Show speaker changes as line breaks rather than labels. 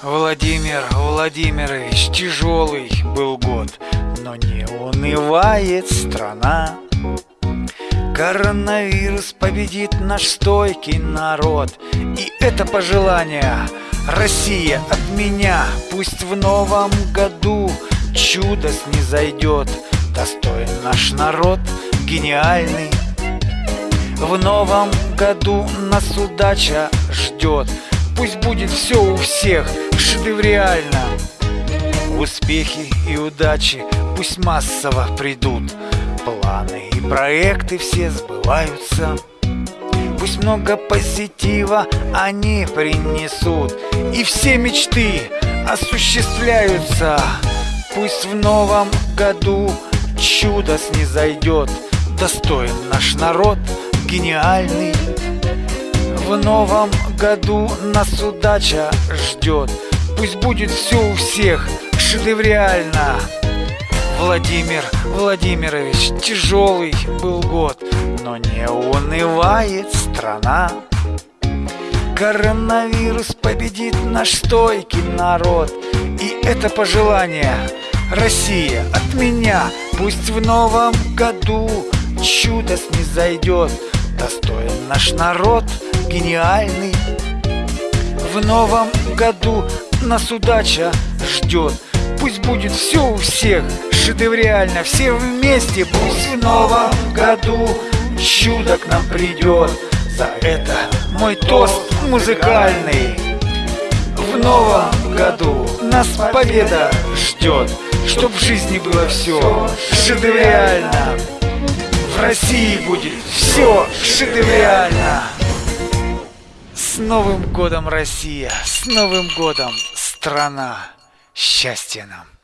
Владимир Владимирович, тяжелый был год, но не унывает страна. Коронавирус победит наш стойкий народ, и это пожелание Россия от меня, пусть в новом году чудо снизойдет, достоин наш народ, гениальный. В новом году нас удача ждет, Пусть будет все у всех шедевриально Успехи и удачи пусть массово придут. Планы и проекты все сбываются. Пусть много позитива они принесут. И все мечты осуществляются. Пусть в новом году чудо снизойдет. Достоин наш народ, гениальный. В новом году нас удача ждет Пусть будет все у всех шедевриально Владимир Владимирович, тяжелый был год Но не унывает страна. Коронавирус победит наш стойкий народ И это пожелание Россия от меня. Пусть в новом году чудо снизойдет Достоин наш народ – гениальный. В новом году нас удача ждет. Пусть будет все у всех. Шедевриально Все вместе. Пусть в новом году чудо к нам придет За это мой тост музыкальный. В новом году нас победа ждет Чтоб в жизни было все шедевриально В России будет все шедевриально с Новым годом, Россия! С Новым годом, страна! Счастья нам!